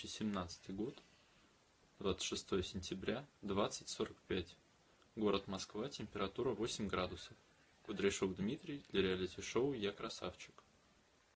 2017 год, 26 сентября, 20.45. Город Москва, температура 8 градусов. Кудряшов Дмитрий для реалити-шоу «Я красавчик».